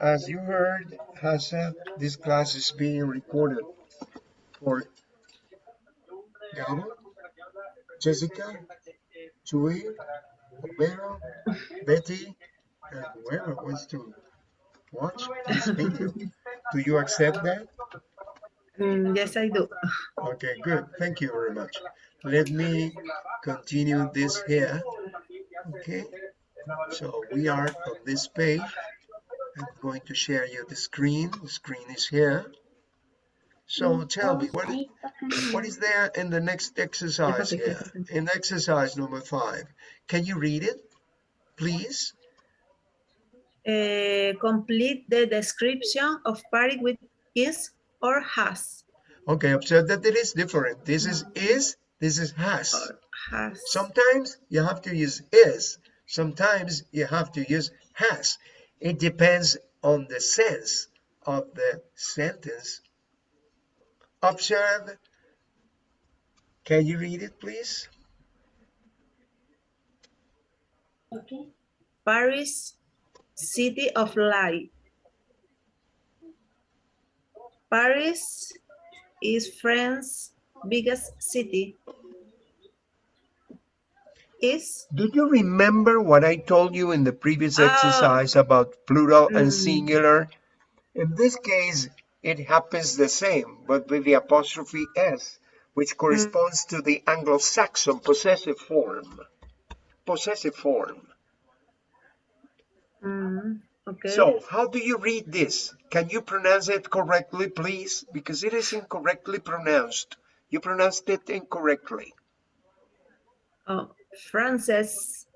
As you heard, Hassan, this class is being recorded for Gabo, Jessica, Chewy, Romero, Betty, and whoever wants to watch this video. Do you accept that? Mm, yes, I do. Okay, good. Thank you very much. Let me continue this here. Okay, so we are on this page. I'm going to share you the screen. The screen is here. So tell me, what, what is there in the next exercise here? In exercise number five, can you read it, please? Uh, complete the description of Paris with is or has. Okay, observe that it is different. This is is, this is has. Has. Sometimes you have to use is, sometimes you have to use has. It depends on the sense of the sentence. Observe. Can you read it, please? Okay. Paris, city of light. Paris is France's biggest city. Is Do you remember what I told you in the previous Oh. exercise about plural and Mm. singular? In this case, it happens the same, but with the apostrophe s, which corresponds to the Anglo-Saxon possessive form. Possessive form. mm, okay. So, how do you read this? Can you pronounce it correctly, please? Because it is incorrectly pronounced. You pronounced it incorrectly. oh, France's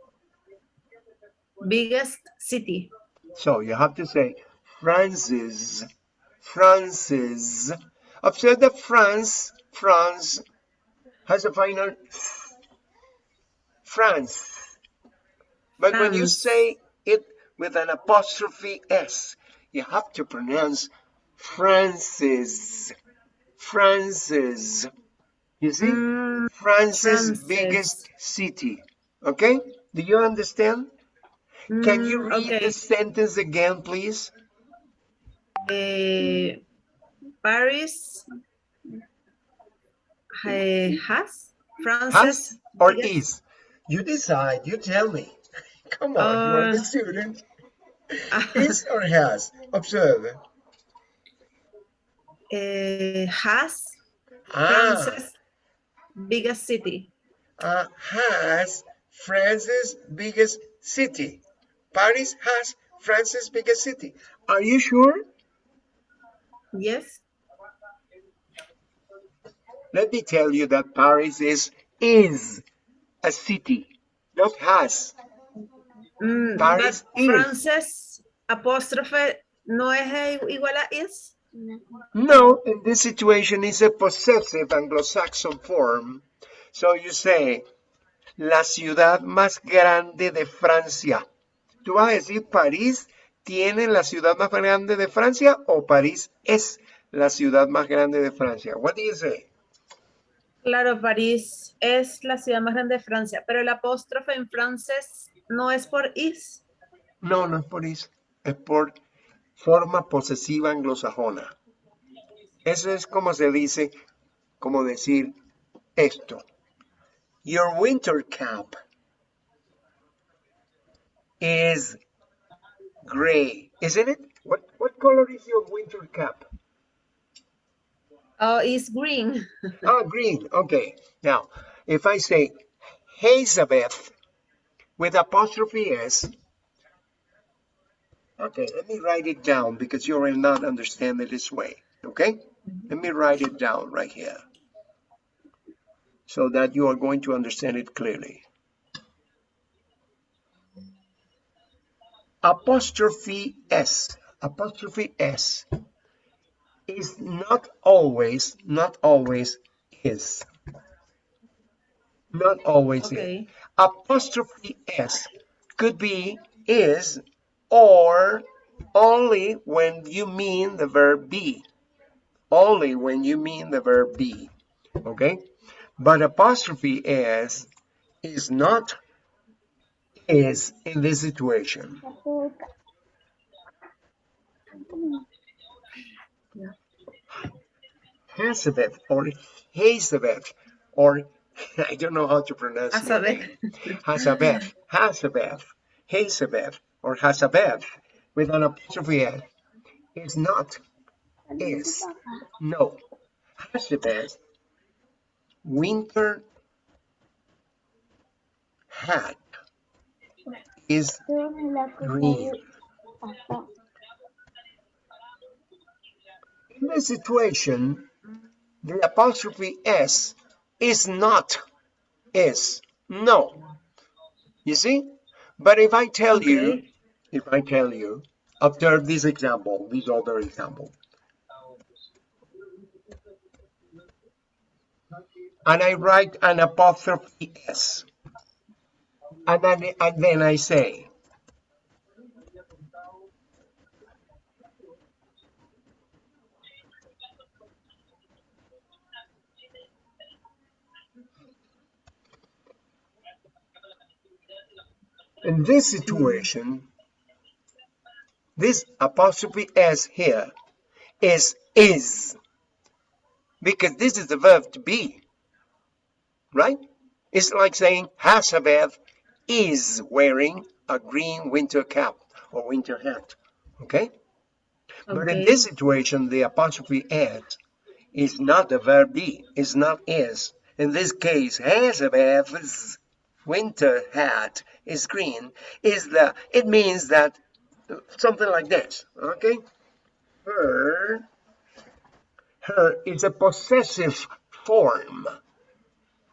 biggest city. So you have to say Francis, Francis. Observe that France, France has a final France. But when you say it with an apostrophe S, you have to pronounce Francis, Francis. You see? Mm, France's Francis. biggest city. Okay? Do you understand? Can you mm, read okay. the sentence again, please? Uh, Paris uh, has France's Has or biggest- is? You decide. You tell me. Come on, you are the Uh, student. Is or has? Observe. uh, has Ah, France's biggest city. uh, has France's biggest city. Paris has France's biggest city. Are you sure? Yes. Let me tell you that Paris is is a city, not has. Mm, Paris but is. France's apóstrofe no es igual a is. No, in this situation it's a possessive Anglo-Saxon form. So you say, la ciudad más grande de Francia. Tú vas a decir, París tiene la ciudad más grande de Francia o París es la ciudad más grande de Francia. What do you say? Claro, París es la ciudad más grande de Francia, pero el apóstrofe en francés no es por is. No, no es por eso. Es por forma posesiva anglosajona. Eso es como se dice, como decir esto. Your winter cap is gray, isn't it? What, what color is your winter cap? Oh, it's green. oh, green. Okay. Now, if I say Elizabeth with apostrophe S, okay, let me write it down because you will not understand it this way. Okay? Let me write it down right here so that you are going to understand it clearly. Apostrophe S, apostrophe S is not always, not always is. Not always is. Apostrophe S could be is or only when you mean the verb be. Only when you mean the verb be. Okay? But apostrophe s is not is in this situation. Hazabeth or Hazabeth or I don't know how to pronounce it. Hazabeth. Hazabeth. Hazabeth. Hazabeth or has a bed with an apostrophe S is not is. No. has a bed, winter hat is green. In this situation, the apostrophe S is not is. No. You see? But if I tell you, Okay. If I tell you, observe this example, this other example. And I write an apostrophe S. And then, and then I say, in this situation, this apostrophe S here is is because this is the verb to be, right? It's like saying Hasabeth is wearing a green winter cap or winter hat, okay? But in this situation, the apostrophe S is not the verb be, is not is. In this case, Hasabeth's winter hat is green, is the, it means that something like this, okay? Her, her is a possessive form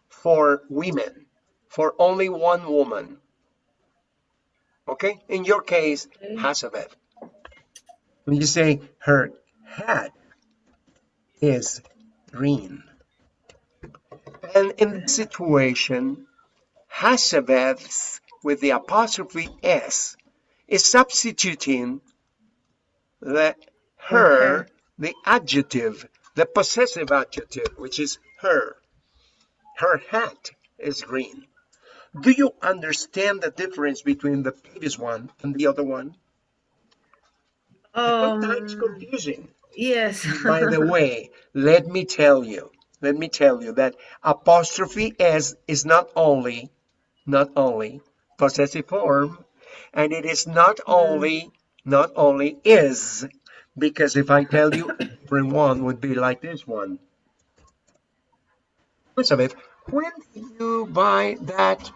for women, for only one woman. Okay? In your case, Okay. When you say her hat is green. And in this situation, Hasabeth's with the apostrophe S is substituting the her, Okay. the adjective, the possessive adjective, which is her. Her hat is green. Do you understand the difference between the previous one and the other one? Sometimes Um, confusing. yes. By the way, let me tell you, let me tell you that apostrophe S is not only, not only possessive form, and it is not only, not only is, because if I tell you different one would be like this one. Elizabeth, when did you buy that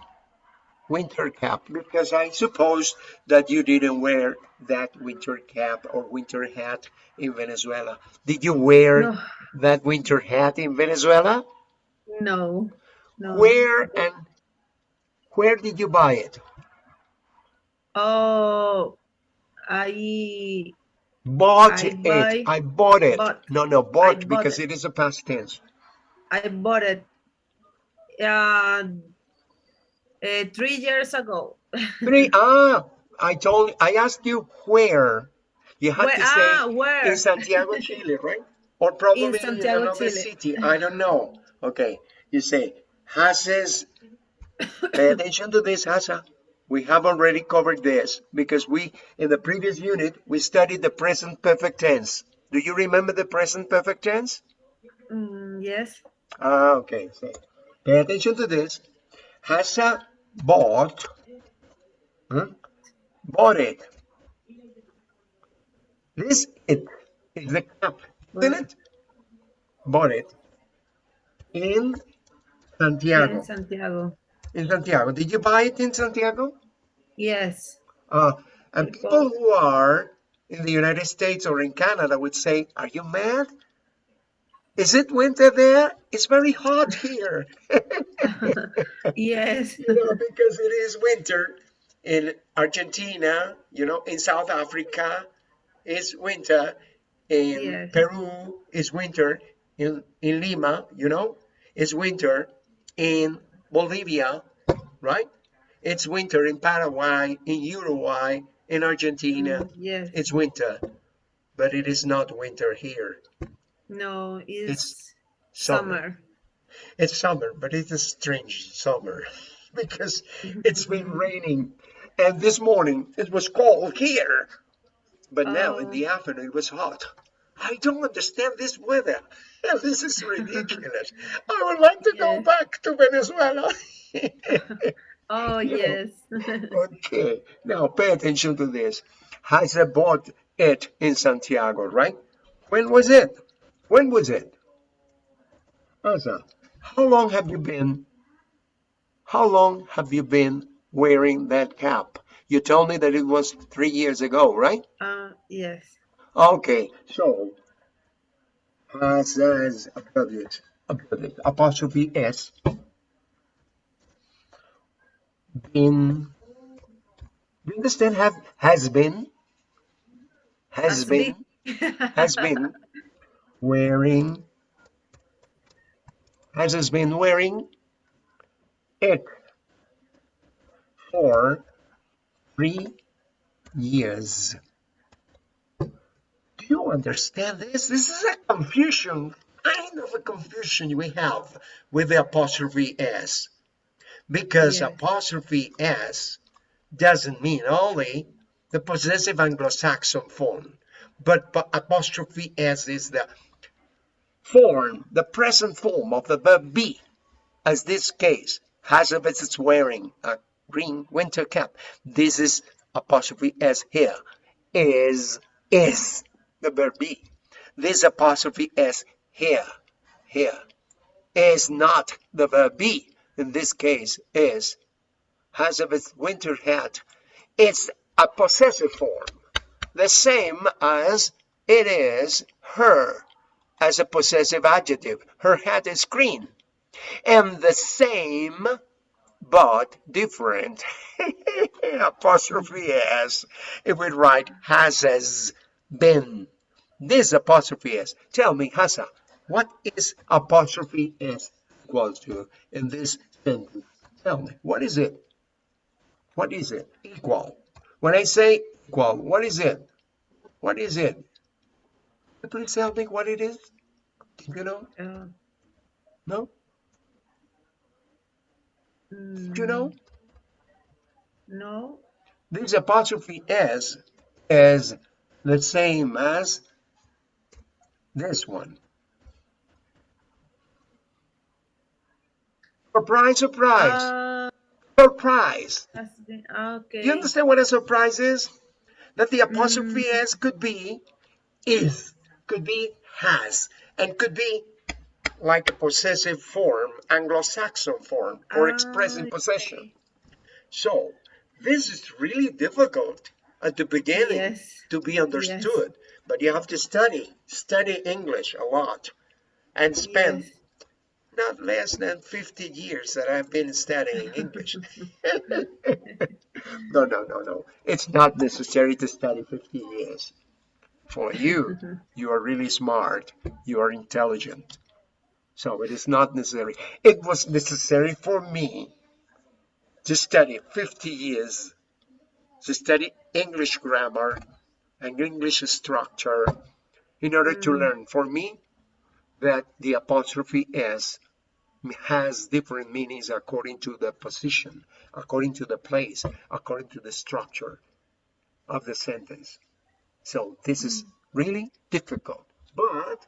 winter cap? Because I suppose that you didn't wear that winter cap or winter hat in Venezuela. Did you wear No, that winter hat in Venezuela? no, no. Where and where did you buy it? Oh, I Bought I it. buy- I bought it. bought- no, no, bought bought because it. it is a past tense. I bought it uh, uh, three years ago. Three. ah, I told. I asked you where. You had Where, to say ah, where? in Santiago, Chile, right? Or probably in, Santiago, another Chile. city. I don't know. Okay. You say Hases. Pay attention to this, Hasa. We have already covered this because we, in the previous unit, we studied the present perfect tense. Do you remember the present perfect tense? Mm, yes. Ah, okay. So pay attention to this. Hasa bought, hmm, bought it. This it is the cap, isn't it? Bought it in Santiago. In Santiago. In Santiago. Did you buy it in Santiago? Yes. Uh, and people who are in the United States or in Canada would say, Are you mad? Is it winter there? It's very hot here. Yes. you know, because it is winter in Argentina, you know, in South Africa, it's winter. In Yes. Peru, it's winter. In, in Lima, you know, it's winter. In Bolivia, right? It's winter in Paraguay, in Uruguay, in Argentina. Mm, yes. It's winter, but it is not winter here. No, it's, Summer. summer. It's summer, but it's a strange summer because it's been raining. And this morning it was cold here. But now in Oh. the afternoon it was hot. I don't understand this weather. This is ridiculous. I would like to go back to Venezuela. Oh, yes. okay, now pay attention to this. Has bought it in Santiago, right? When was it? When was it? Asa, how long have you been? How long have you been wearing that cap? You told me that it was three years ago, right? Uh, yes. Okay, so has as appropriate, appropriate, apostrophe s been. Do you understand? Have has been has Has been has been wearing has has been wearing it for three years. Do you understand this? This is a confusion, kind of a confusion we have with the apostrophe s. Because apostrophe s doesn't mean only the possessive Anglo-Saxon form, but, apostrophe s is the form, the present form of the verb be, as this case, has, Hazabeth is wearing a green winter cap. This is apostrophe s here, is, is the verb be. This apostrophe s here, here, is not the verb be. In this case, is Hazabeth's winter hat. It's a possessive form, the same as it is her as a possessive adjective. Her hat is green. And the same but different apostrophe s if we write has as been. This apostrophe s. Tell me, Hassa, what is apostrophe s equals to in this sentence? Tell me, what is it? What is it? Equal. When I say equal, what is it? What is it? Please tell me what it is. You know? Uh, No? Do you know? No. This apostrophe s is the same as this one. Surprise, surprise, Uh, surprise. been, ah, okay. You understand what a surprise is? That the apostrophe s could be is, could be has, and could be like a possessive form, Anglo-Saxon form, or expressing Ah, possession. So this is really difficult at the beginning Yes. to be understood, but you have to study, study English a lot, and spend Yes. Not less than 50 years that I've been studying English. no, no, no, no. It's not necessary to study 50 years. For you, you are really smart. You are intelligent. So it is not necessary. It was necessary for me to study 50 years, to study English grammar and English structure in order to Mm. learn for me that the apostrophe s has different meanings according to the position, according to the place, according to the structure of the sentence. So this is really difficult. But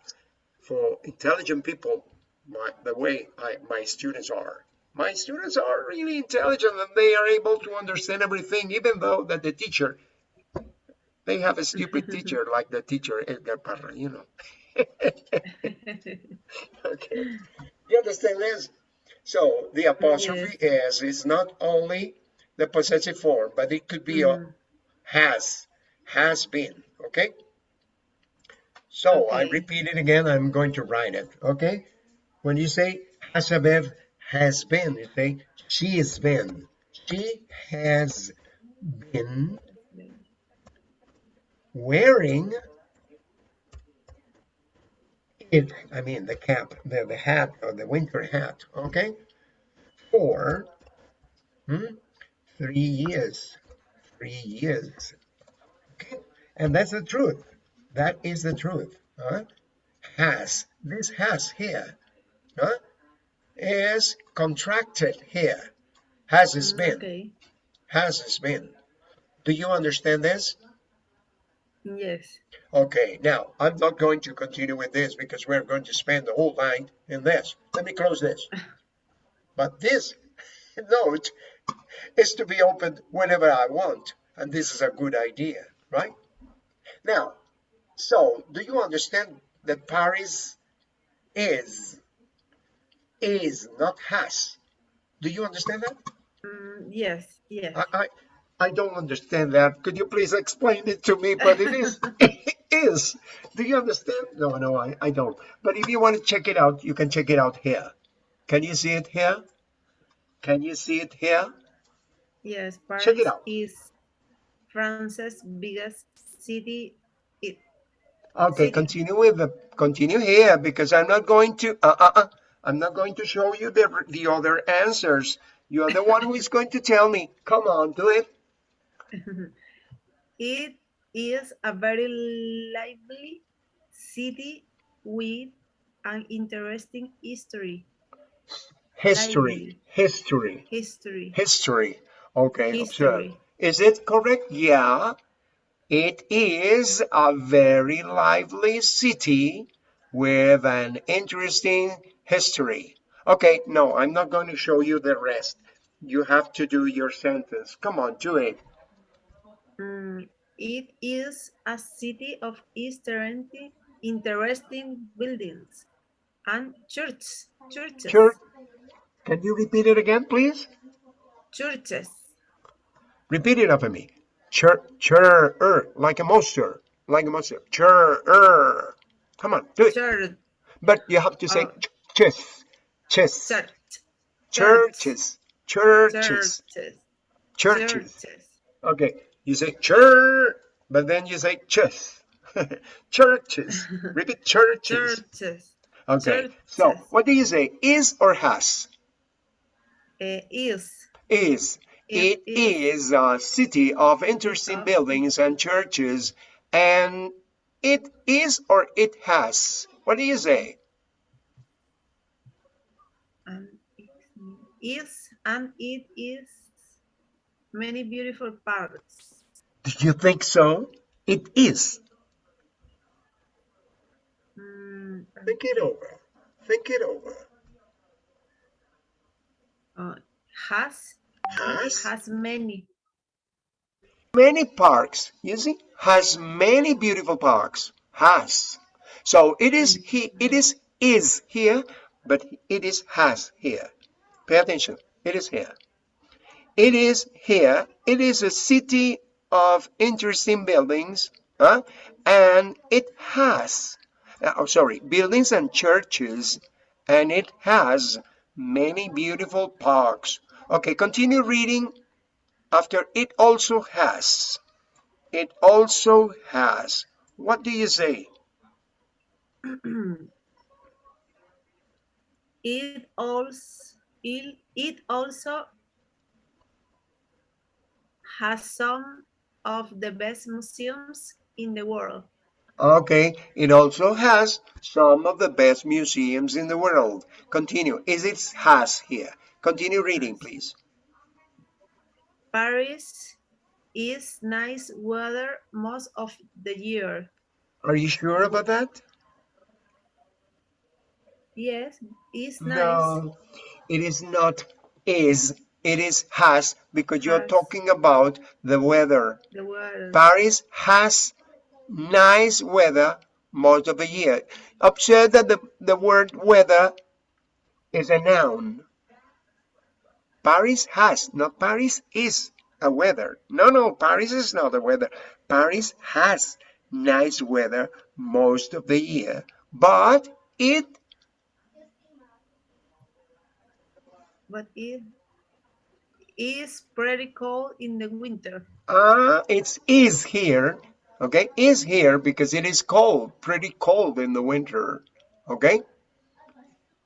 for intelligent people, my, the way I, my students are, my students are really intelligent and they are able to understand everything, even though that the teacher, they have a stupid teacher like the teacher Edgar Parra, you know. Okay. You understand this? So the apostrophe s is not only the possessive form, but it could be a Mm. has, has been, okay? So I repeat it again, I'm going to write it, okay? When you say Hasabev has been, you say she has been. She has been wearing it, I mean the cap, the, the hat or the winter hat, okay? For hmm, three years, three years, okay? And that's the truth. That is the truth. Huh? Has, this has here, huh? is contracted here. Has is been, Okay. has is been. Do you understand this? Yes. Okay, now I'm not going to continue with this because we're going to spend the whole night in this. Let me close this. But this note is to be opened whenever I want. And this is a good idea, right? Now, so do you understand that Paris is, is not has? Do you understand that? Mm, yes. Yes. I, I, I don't understand that. Could you please explain it to me? But it is, it is. Do you understand? No, no, I, I don't. But if you want to check it out, you can check it out here. Can you see it here? Can you see it here? Yes. Paris Check it out. is France's biggest city. It. Okay, City. continue with the, continue here because I'm not going to, uh, uh, uh, I'm not going to show you the, the other answers. You're the one who is going to tell me. Come on, do it. It is a very lively city with an interesting history. History, Lively. history, History. history. Okay, observe. Is it correct? Yeah. It is a very lively city with an interesting history. Okay, no, I'm not going to show you the rest. You have to do your sentence. Come on, do it. Mm, it is a city of interesting, interesting buildings and churches. Churches. Church. Can you repeat it again, please? Churches. Repeat it after me. Chur, chur, er, like a monster, like a monster. Chur, er. Come on, do it. Church. But you have to say Oh. chess, chess, Church. churches, churches, Churches. churches. Churches. Okay, you say chur, but then you say chess. churches. Repeat churches. Churches. Okay, so what do you say? Is or has? Eh, is. Is. It It is a city of interesting of- buildings and churches, and it is or it has. What do you say? and it is and it is many beautiful parks. Do you think so? It is. Mm, Think it over. Think it over. uh, has Has has many many parks. You see, has many beautiful parks. Has. So it is he. It is is here, but it is has here. Pay attention. It is here. It is here. It is a city of interesting buildings, and it has. uh, Oh, sorry, buildings and churches, and it has many beautiful parks. Okay, continue reading after it also has. It also has. What do you say? it also it, it also has some of the best museums in the world. Okay, it also has some of the best museums in the world. Continue. Is it has here? Continue reading, please. Paris is nice weather most of the year. Are you sure about that? Yes, it's nice. No, it is not is. It is has because you're talking about the weather. The weather. Paris has nice weather most of the year. Observe that the, the word weather is a noun. Paris has, not Paris is a weather. No, no, Paris is not a weather. Paris has nice weather most of the year, but it but it is pretty cold in the winter. Uh, it's is here, okay? Is here because it is cold, pretty cold in the winter, okay?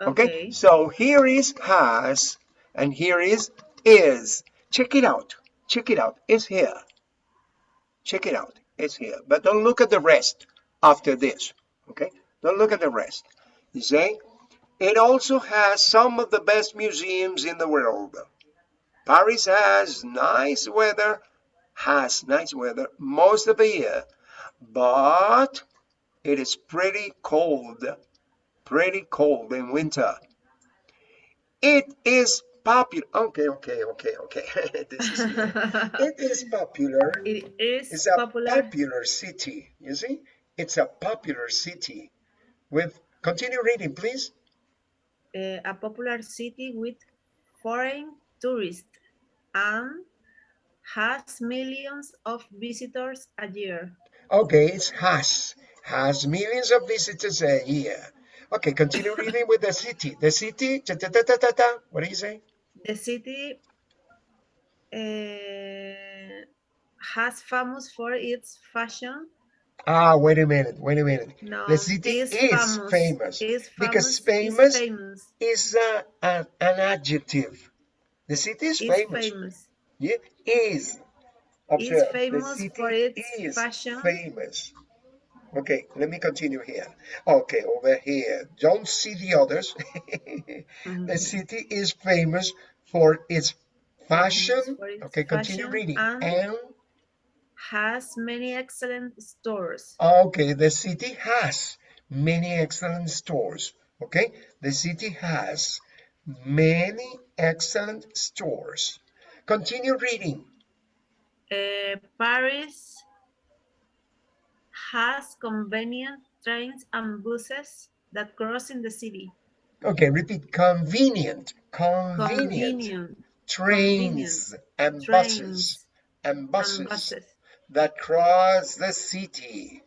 Okay, Okay. so here is has and here is is. Check it out. Check it out. It's here. Check it out. It's here. But don't look at the rest after this. Okay? Don't look at the rest. You see? it also has some of the best museums in the world. Paris has nice weather, has nice weather most of the year, but it is pretty cold, pretty cold in winter. It is popular. Okay, okay, okay, okay. this is it is popular. it is It's a popular. popular city. You see, it's a popular city. With continue reading, please. uh, a popular city with foreign tourists and has millions of visitors a year. Okay, it's has has millions of visitors a year. Okay, continue reading with the city. The city. Ta, ta, ta, ta, ta, ta. What do you say? The city uh, has famous for its fashion. Ah, wait a minute. Wait a minute. No, The city is famous, Is because famous. famous is famous. Is uh, an, an adjective. The city is famous. famous. Yeah, is. Observe, the famous city for its is fashion. famous. Okay, let me continue here. Okay, over here. Don't see the others. Mhm. The city is famous for its fashion. for its Okay, continue reading. and- And Has many excellent stores. okay, the city has many excellent stores. Okay, the city has many excellent stores. Continue reading. Uh, Paris has convenient trains and buses that cross in the city. Okay, repeat. Convenient. Convenient. Convenient Trains and buses and buses, and buses that cross the city.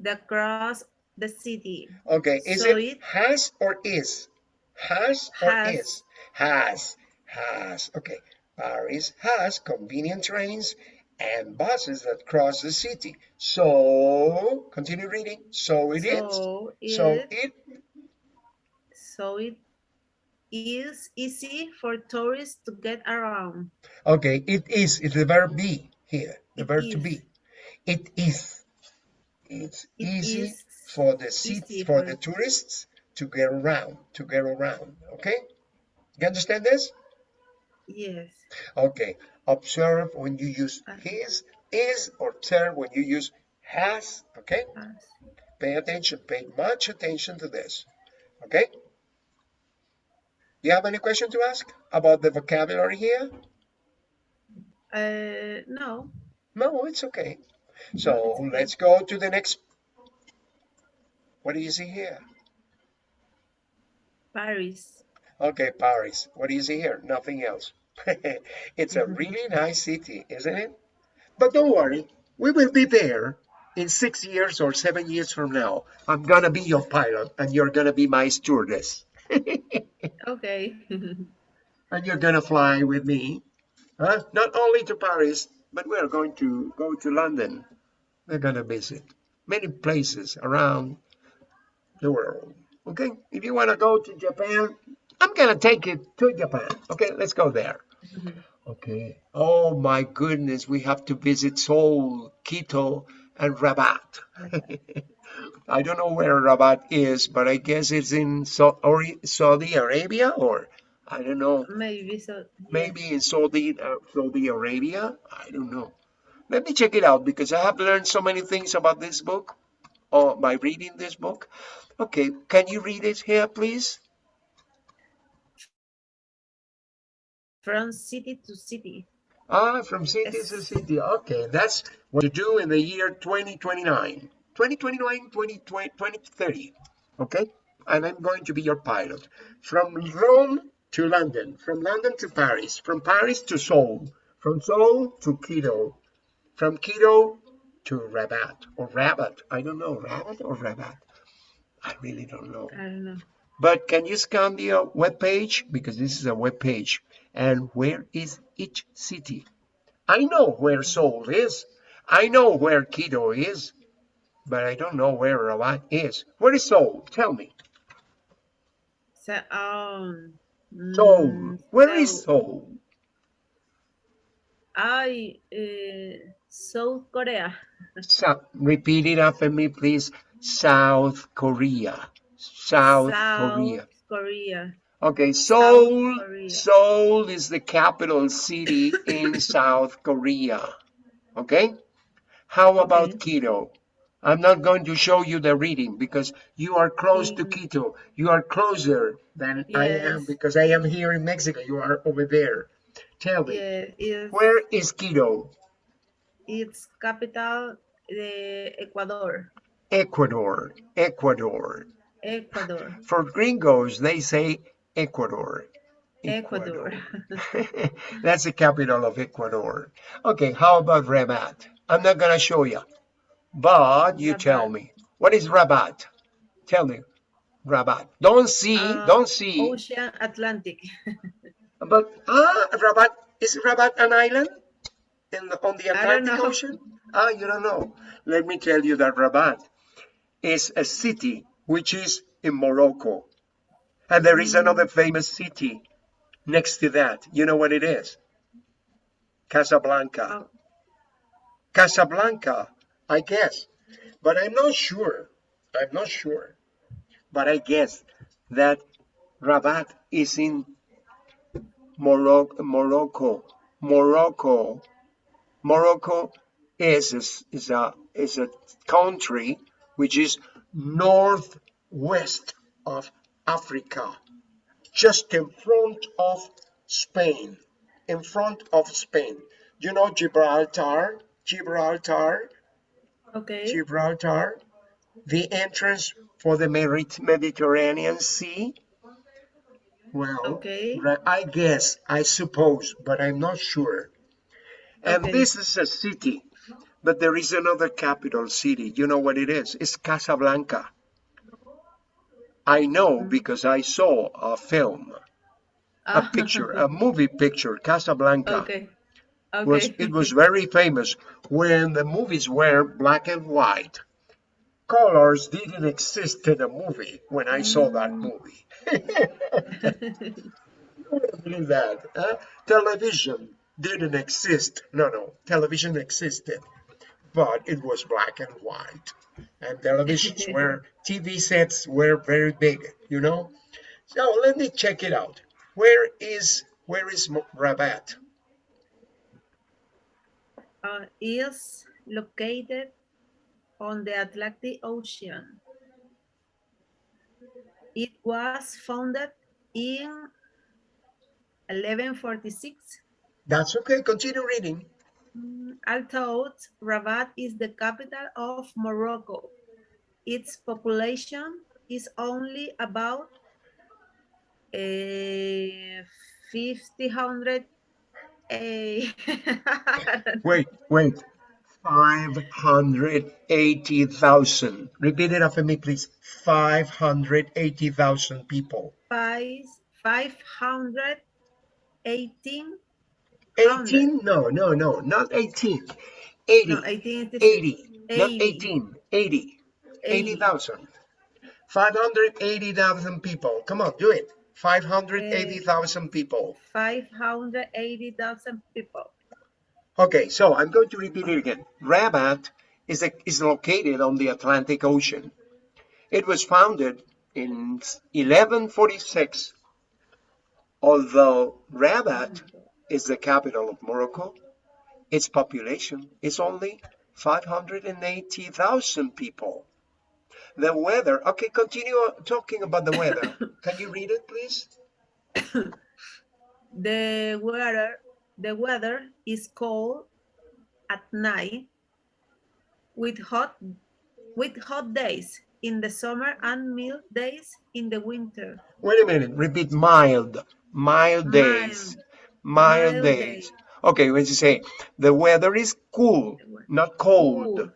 that cross the city. Okay, is So it, it- has or is? Has or Has. is? Has. Has. Okay. Paris has convenient trains and buses that cross the city. So, continue reading. So it is. so So it, it. so it is easy for tourists to get around. Okay, it is. It's the verb be here. The It verb to be. It is. It's It easy is for the city for for- the tourists to get around. To get around. Okay. You understand this? Yes. Okay, observe when you use Uh. his, is, or observe when you use has, okay? Has. Pay attention, pay much attention to this, okay? Do you have any question to ask about the vocabulary here? Uh, no. No, it's okay. So let's go to the next. What do you see here? Paris. Okay, Paris. What do you see here? Nothing else. it's a mm-hmm. really nice city, isn't it? But don't worry, we will be there in six years or seven years from now. I'm gonna be your pilot and you're gonna be my stewardess. Okay. and you're gonna fly with me. Huh? Not only to Paris, but we're going to go to London. We're gonna visit many places around the world. Okay, if you wanna go to Japan, I'm gonna take you to Japan. Okay, let's go there. Okay. Oh my goodness, we have to visit Seoul, Quito, and Rabat. I don't know where Rabat is, but I guess it's in Saudi Arabia, or I don't know, Maybe so. maybe in Saudi uh, Saudi Arabia. I don't know. Let me check it out because I have learned so many things about this book, or by reading this book. Okay, can you read it here, please? From city to city. Ah, from city to city. Okay, that's what to do in the year 2029. 2029, 2020, 2030. Okay, and I'm going to be your pilot. From Rome to London, from London to Paris, from Paris to Seoul, from Seoul to Quito, from Quito to Rabat, or Rabat. I don't know, Rabat or Rabat. I really don't know. I don't know. But can you scan the uh, web page? Because this is a web page. And where is each city? I know where Seoul is. I know where Quito is. But I don't know where Rabat is. Where is Seoul? Tell me. So, um, Seoul. mm, Where is so- Seoul? I, uh, South Korea. Sa- repeat it after me, please. South Korea. South, Korea. Korea. Okay, Seoul. Korea. Seoul is the capital city in South Korea. Okay? How about Okay. Quito? I'm not going to show you the reading because you are close to Mm. Quito. You are closer than I am because I am here in Mexico. You are over there. Tell me, Yeah, it's, where is Quito? it's capital the Ecuador. Ecuador, Ecuador. Ecuador. For gringos, they say Ecuador. Ecuador. That's the capital of Ecuador. Okay, how about Rabat? I'm not gonna show you, but you tell me. What is Rabat? Tell me. Rabat. Don't see, Uh, don't see. Ocean Atlantic. But ah, Rabat is Rabat an island in the, on the Atlantic. Ocean? Ah, you don't know. Let me tell you that Rabat is a city which is in Morocco, and there is another famous city next to that. You know what it is? Casablanca. Oh, Casablanca, I guess, but I'm not sure. I'm not sure, but I guess that Rabat is in Morocco. Morocco. Morocco. Morocco is a, s- is a is a country which is northwest of Africa, just in front of Spain. In front of Spain. You know Gibraltar? Gibraltar? okay. Gibraltar? The entrance for the Mediterranean Sea? Well, Okay. I guess, I suppose, but I'm not sure. And Okay. this is a city, but there is another capital city. You know what it is? It's Casablanca. I know because I saw a film, a Ah, picture, a movie picture, Casablanca. okay. Okay. Was, it was very famous when the movies were black and white. Colors didn't exist in a movie when I saw that movie. believe that. huh? Television didn't exist. No, no, television existed, but it was black and white. And televisions were, TV sets were very big, you know? So let me check it out. Where is, where is Rabat? uh, is located on the Atlantic Ocean. It was founded in 1146. That's okay, continue reading. Mm, Although Rabat is the capital of Morocco, its population is only about uh, 500 eh, Wait, wait. 580,000. Repeat it after me, please. 580,000 people. five, 518 18? No, no, no, not 18. 80. No, 18 is 80. Not 80. 18. 80. 80. 80,000. 580,000 people. Come on, do it. 580,000 people. 580,000 people. Okay, so I'm going to repeat it again. Rabat is, a, is located on the Atlantic Ocean. It was founded in 1146. Although Rabat is the capital of Morocco, its population is only 580,000 people. The weather, okay, continue talking about the weather. Can you read it, please? The weather, the weather is cold at night with hot with hot days in the summer and mild days in the winter. Wait a minute, repeat mild, mild days, mild, Mild days. days. Okay, when you say the weather is cool, not cold. Cool.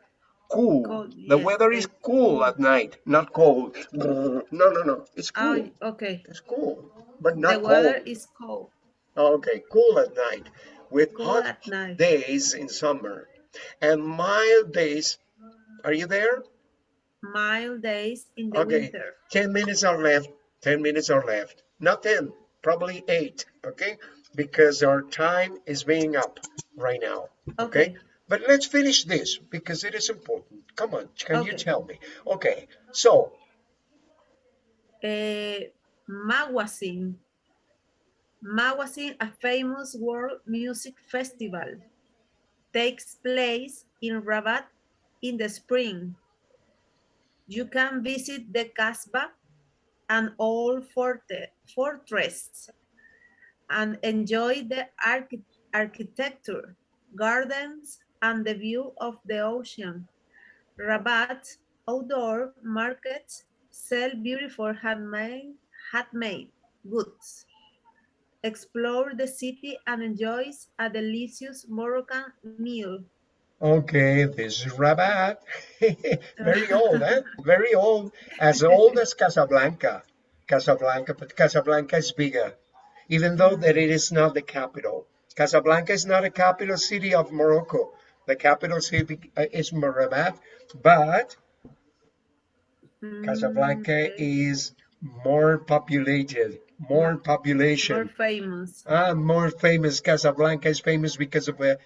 Cool. Cold, The yes, weather is cool at night, not cold. No, no, no. It's cool. Oh, okay. It's cool, but not cold. The weather cold. is cold. Oh, okay, cool at night with Cool hot days in summer and mild days. Are you there? Mild days in the Okay, winter. 10 minutes are left. 10 minutes are left. Not 10, probably 8, okay? Because our time is being up right now, okay? Okay. But let's finish this because it is important. Come on, can you tell me? Okay, so Uh, Mawazine. Mawazine, a famous world music festival, takes place in Rabat in the spring. You can visit the Kasbah, an old forte, fortress, and enjoy the archi architecture, gardens, and the view of the ocean. Rabat outdoor markets sell beautiful handmade, handmade goods. Explore the city and enjoy a delicious Moroccan meal. Okay, this is Rabat. Very old, eh? Very old. As old as Casablanca. Casablanca, but Casablanca is bigger, even though that it is not the capital. Casablanca is not a capital city of Morocco. The capital city uh, is Rabat, but Casablanca Mm, okay. is more populated, more population. More famous. Ah, more famous. Casablanca is famous because of a.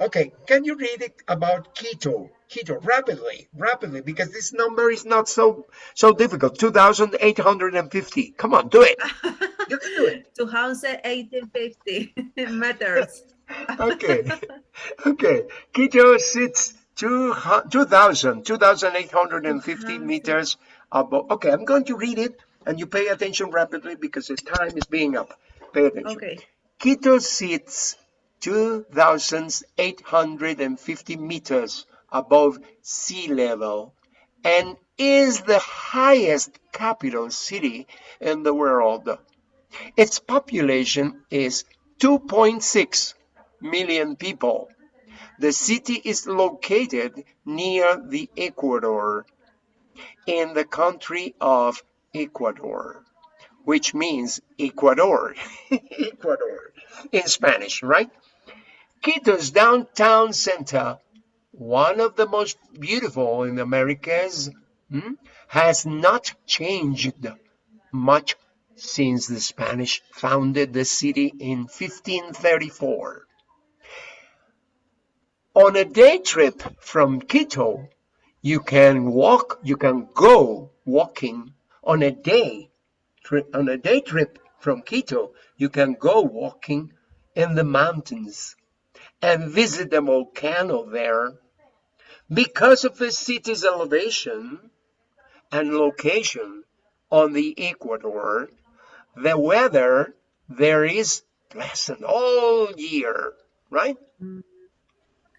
Okay, can you read it about Quito? Quito, rapidly, rapidly, because this number is not so so difficult. Two thousand eight hundred and fifty. Come on, do it. You can do it. 2,850 meters. Okay, okay. Quito sits two hu- 2,000, 2,850 2,000. meters above. Okay, I'm going to read it, and you pay attention rapidly because the time is being up. Pay attention. Okay. Quito sits 2,850 meters above sea level and is the highest capital city in the world. Its population is 2.6 million people. The city is located near the equator in the country of Ecuador, which means Ecuador. Ecuador in Spanish, right? Quito's downtown center, one of the most beautiful in the Americas, hmm, has not changed much since the Spanish founded the city in 1534. On a day trip from Quito, you can walk, you can go walking on a day on a day trip from Quito, you can go walking in the mountains and visit the volcano there. Because of the city's elevation and location on the equator, the weather there is pleasant all year, right? Mm.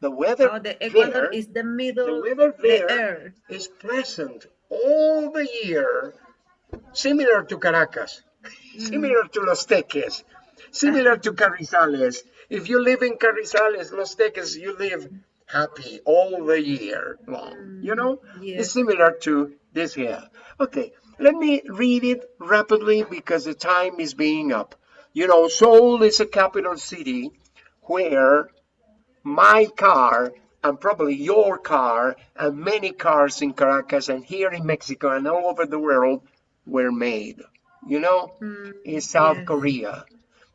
The weather Oh, the equator there, is the middle. the weather the there air. is pleasant all the year, similar to Caracas, similar to Los Teques, similar to Carrizales. If you live in Carrizales, Los Teques, you live happy all the year long. You know, it's similar to this here. Okay, let me read it rapidly because the time is being up. You know, Seoul is a capital city where my car and probably your car and many cars in Caracas and here in Mexico and all over the world were made. You know, Mm, in South. Korea.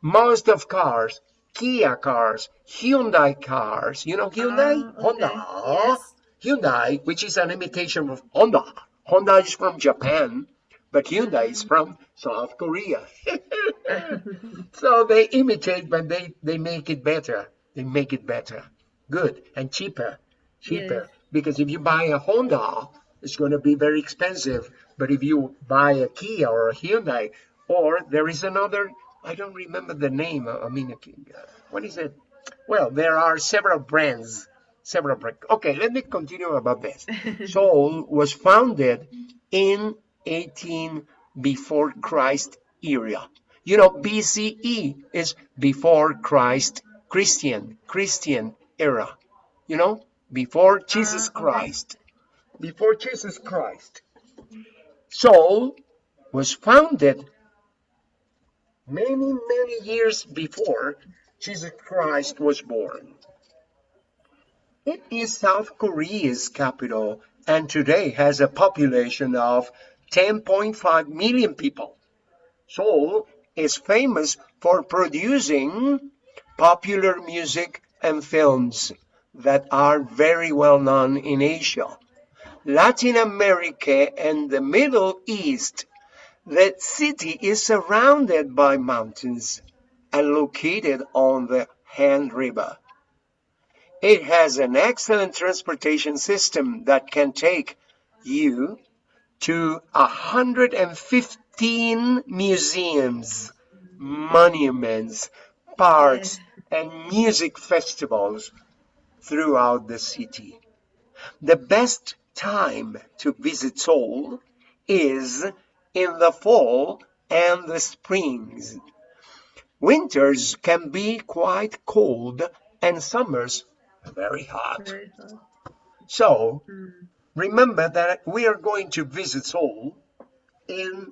Most of cars, Kia cars, Hyundai cars, you know Hyundai? Ah, okay. Honda. Yes. Hyundai, which is an imitation of Honda. Honda is from Japan, but Hyundai is from South Korea. so they imitate, but they, they make it better. They make it better. Good. And cheaper. Cheaper. Yes. Because if you buy a Honda, it's going to be very expensive. But if you buy a Kia or a Hyundai, or there is another, I don't remember the name. I mean, uh, what is it? Well, there are several brands. Several brands. Okay, let me continue about this. Seoul was founded in 18 before Christ era. You know, BCE is before Christ, Christian, Christian era. You know, before Jesus okay. Christ. Before Jesus Christ. Seoul was founded many, many years before Jesus Christ was born. It is South Korea's capital and today has a population of 10.5 million people. Seoul is famous for producing popular music and films that are very well known in Asia, Latin America, and the Middle East. The city is surrounded by mountains and located on the Han River. It has an excellent transportation system that can take you to 115 museums, monuments, parks, and music festivals throughout the city. The best time to visit Seoul is in the fall and the springs. Winters can be quite cold and summers very hot. Very hot. So Mm. remember that we are going to visit Seoul in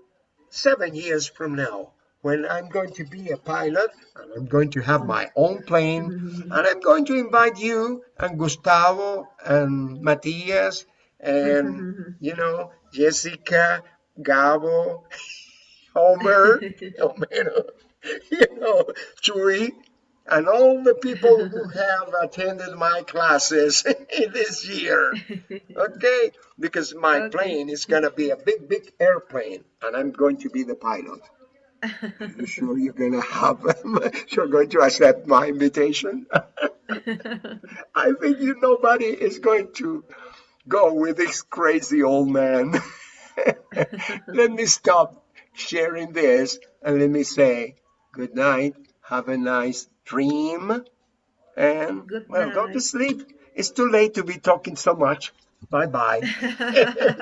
seven years from now when I'm going to be a pilot and I'm going to have my own plane and I'm going to invite you and Gustavo and Matias and you know Jessica, Gabo, Homer, Homero, you know, Chuy, and all the people who have attended my classes this year. Okay, because my Okay. plane is gonna be a big, big airplane, and I'm going to be the pilot. You sure you're gonna have? you're going to accept my invitation? I think you nobody is going to go with this crazy old man. Let me stop sharing this and let me say good night. Have a nice dream. And Good well, go to sleep. It's too late to be talking so much. Bye bye.